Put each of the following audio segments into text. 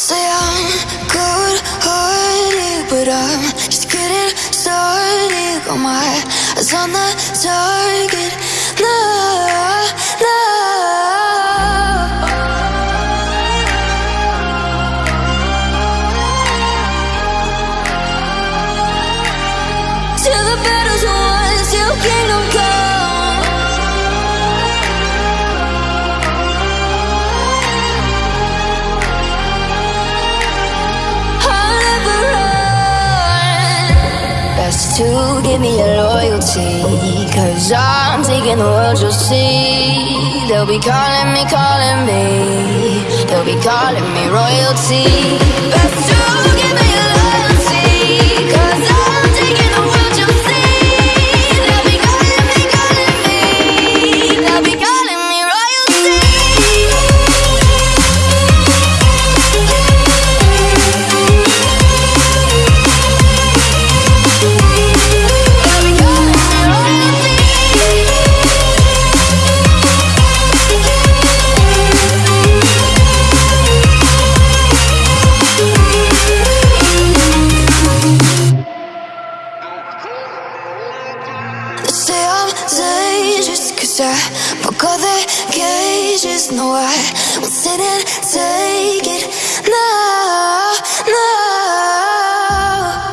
Say I'm cold hearted, but I'm just getting started. Got my eyes on the target. No, no. To give me your loyalty. Cause I'm taking the world, you'll see. They'll be calling me, calling me. They'll be calling me royalty. Best dangerous cause I broke all their cages No, I won't sit and take it. No, no.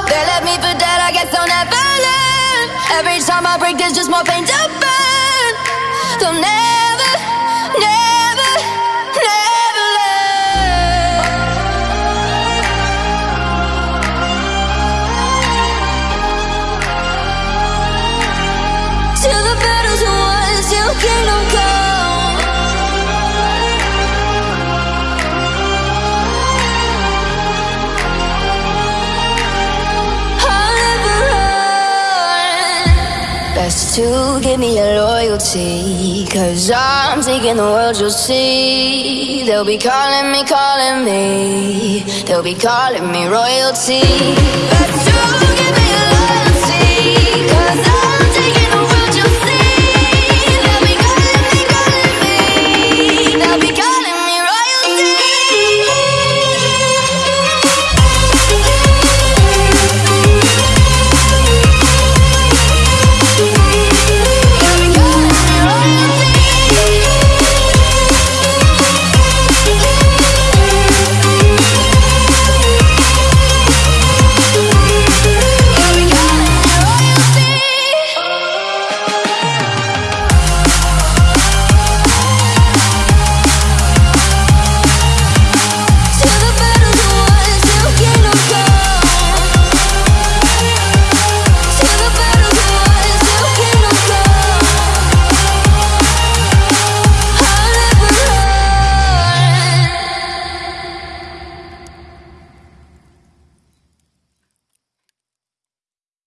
They left me for dead, I guess I'll never learn. Every time I break, there's just more pain to burn. They'll never, Best to give me your loyalty. Cause I'm taking the world, you'll see. They'll be calling me, calling me. They'll be calling me royalty.